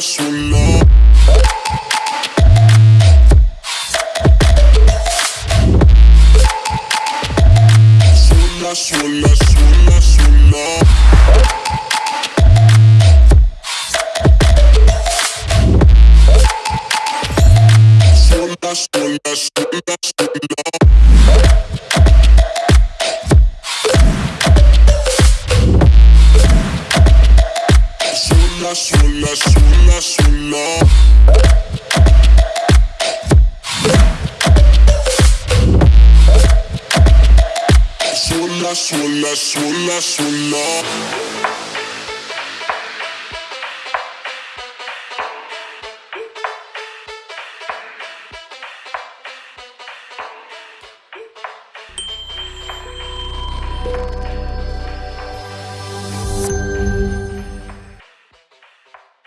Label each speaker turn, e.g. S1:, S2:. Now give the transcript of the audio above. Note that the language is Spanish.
S1: sola. Sola, sola, sola, sola. Sola, sola, sola, Sola, sola, sola, sola. Sola, sola, sola, sola.